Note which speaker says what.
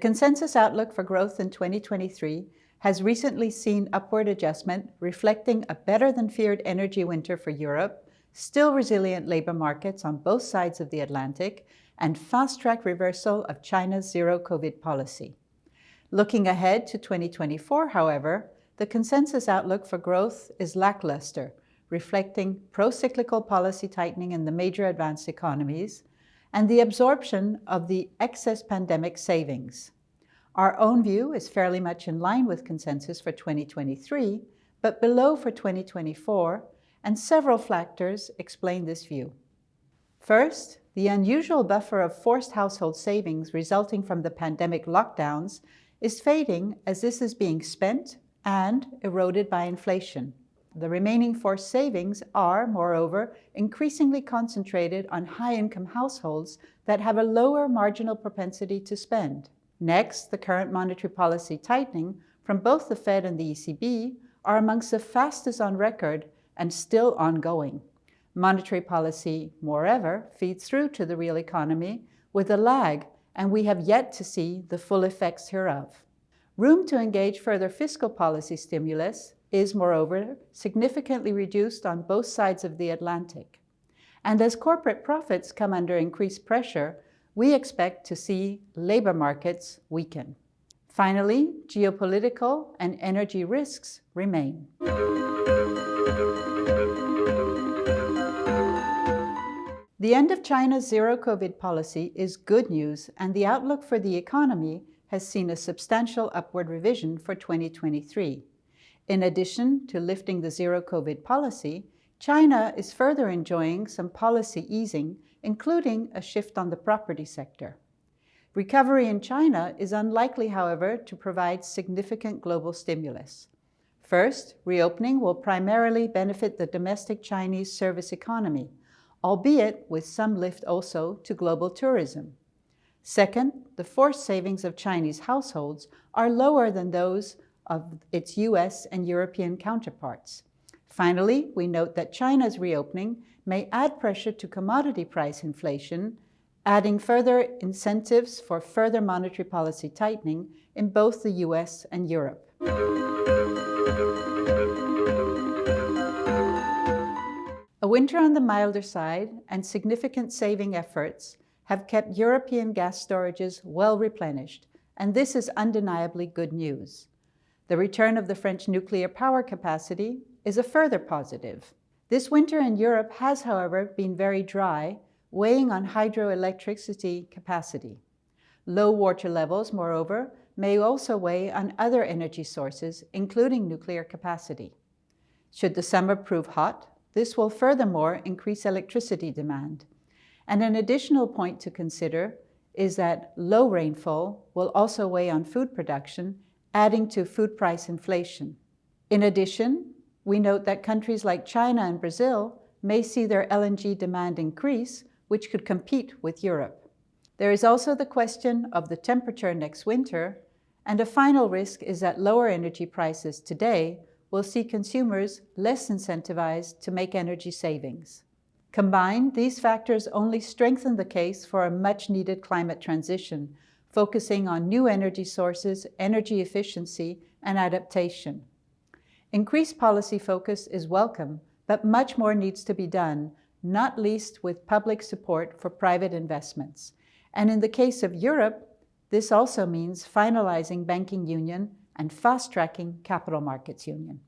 Speaker 1: consensus outlook for growth in 2023 has recently seen upward adjustment, reflecting a better-than-feared energy winter for Europe, still resilient labor markets on both sides of the Atlantic, and fast-track reversal of China's zero-COVID policy. Looking ahead to 2024, however, the consensus outlook for growth is lackluster, reflecting pro-cyclical policy tightening in the major advanced economies and the absorption of the excess pandemic savings. Our own view is fairly much in line with consensus for 2023, but below for 2024, and several factors explain this view. First, the unusual buffer of forced household savings resulting from the pandemic lockdowns is fading as this is being spent and eroded by inflation. The remaining forced savings are, moreover, increasingly concentrated on high-income households that have a lower marginal propensity to spend. Next, the current monetary policy tightening from both the Fed and the ECB are amongst the fastest on record and still ongoing. Monetary policy, moreover, feeds through to the real economy with a lag, and we have yet to see the full effects hereof. Room to engage further fiscal policy stimulus is, moreover, significantly reduced on both sides of the Atlantic. And as corporate profits come under increased pressure, we expect to see labor markets weaken. Finally, geopolitical and energy risks remain. The end of China's zero-COVID policy is good news, and the outlook for the economy has seen a substantial upward revision for 2023. In addition to lifting the zero-COVID policy, China is further enjoying some policy easing, including a shift on the property sector. Recovery in China is unlikely, however, to provide significant global stimulus. First, reopening will primarily benefit the domestic Chinese service economy, albeit with some lift also to global tourism. Second, the forced savings of Chinese households are lower than those of its US and European counterparts. Finally, we note that China's reopening may add pressure to commodity price inflation, adding further incentives for further monetary policy tightening in both the US and Europe. A winter on the milder side and significant saving efforts have kept European gas storages well replenished, and this is undeniably good news. The return of the French nuclear power capacity is a further positive. This winter in Europe has, however, been very dry, weighing on hydroelectricity capacity. Low water levels, moreover, may also weigh on other energy sources, including nuclear capacity. Should the summer prove hot, this will furthermore increase electricity demand. And an additional point to consider is that low rainfall will also weigh on food production adding to food price inflation. In addition, we note that countries like China and Brazil may see their LNG demand increase, which could compete with Europe. There is also the question of the temperature next winter, and a final risk is that lower energy prices today will see consumers less incentivized to make energy savings. Combined, these factors only strengthen the case for a much-needed climate transition, focusing on new energy sources, energy efficiency, and adaptation. Increased policy focus is welcome, but much more needs to be done, not least with public support for private investments. And in the case of Europe, this also means finalizing banking union and fast-tracking capital markets union.